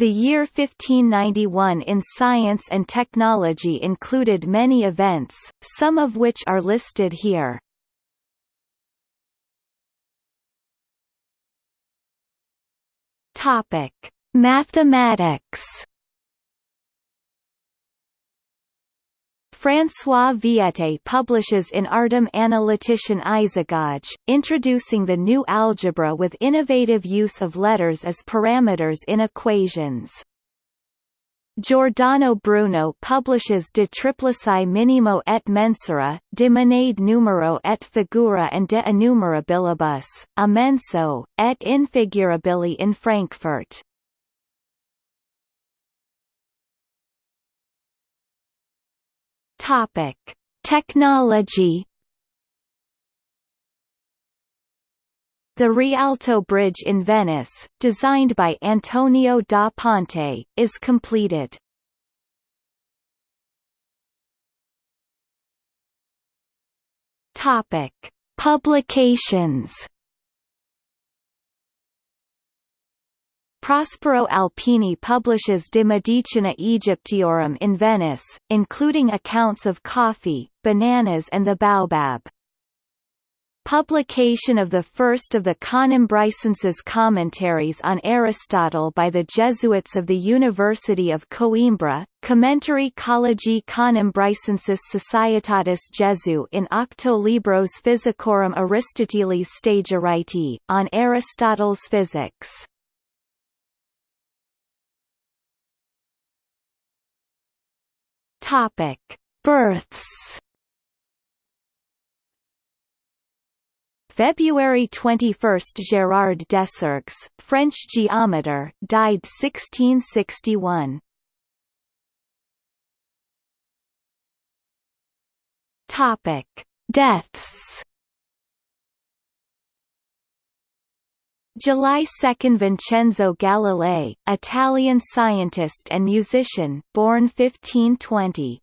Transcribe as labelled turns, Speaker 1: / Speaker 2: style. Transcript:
Speaker 1: The year 1591 in science and technology included many events, some of which are listed here. Topic: Mathematics. François Viète publishes in Artem Analyticem Isagoge, introducing the new algebra with innovative use of letters as parameters in equations. Giordano Bruno publishes De Triplici Minimo et Mensura, De Monade Numero et Figura and De Innumerabilibus, Immenso, et Infigurabili in Frankfurt. Topic: Technology The Rialto Bridge in Venice, designed by Antonio da Ponte, is completed. Topic: Publications. Prospero Alpini publishes De Medicina Egyptiorum in Venice, including accounts of coffee, bananas and the baobab. Publication of the first of the Conimbricensis commentaries on Aristotle by the Jesuits of the University of Coimbra, Commentari Collegiae Conimbricensis Societatis Jesu in Octo Libros Physicorum Aristotelis Stagirite, on Aristotle's physics. Topic: Births. February 21 – Gérard Desargues, French geometer, died 1661. Topic: Deaths. July 2 – Vincenzo Galilei, Italian scientist and musician, born 1520.